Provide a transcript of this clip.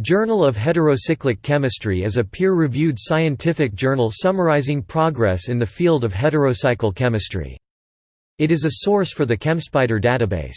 Journal of Heterocyclic Chemistry is a peer-reviewed scientific journal summarizing progress in the field of heterocycle chemistry. It is a source for the ChemSpider database.